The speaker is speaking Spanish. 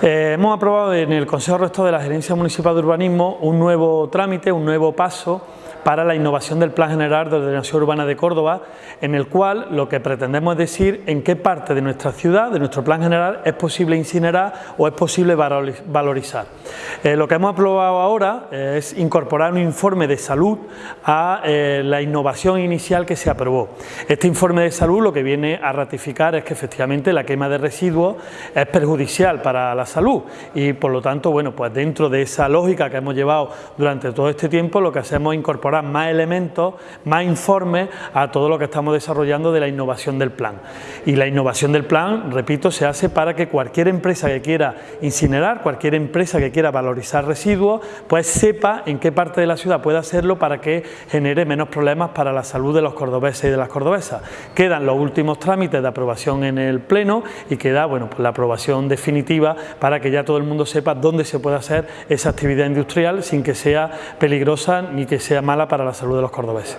Eh, hemos aprobado en el Consejo Rector de la Gerencia Municipal de Urbanismo un nuevo trámite, un nuevo paso para la innovación del Plan General de Ordenación Urbana de Córdoba, en el cual lo que pretendemos es decir en qué parte de nuestra ciudad, de nuestro Plan General, es posible incinerar o es posible valorizar. Eh, lo que hemos aprobado ahora es incorporar un informe de salud a eh, la innovación inicial que se aprobó. Este informe de salud lo que viene a ratificar es que efectivamente la quema de residuos es perjudicial para la salud y por lo tanto, bueno, pues dentro de esa lógica que hemos llevado durante todo este tiempo, lo que hacemos es incorporar más elementos, más informes a todo lo que estamos desarrollando de la innovación del plan. Y la innovación del plan, repito, se hace para que cualquier empresa que quiera incinerar, cualquier empresa que quiera valorizar residuos, pues sepa en qué parte de la ciudad puede hacerlo para que genere menos problemas para la salud de los cordobeses y de las cordobesas. Quedan los últimos trámites de aprobación en el Pleno y queda bueno, pues la aprobación definitiva para que ya todo el mundo sepa dónde se puede hacer esa actividad industrial sin que sea peligrosa ni que sea mala para la salud de los cordobeses.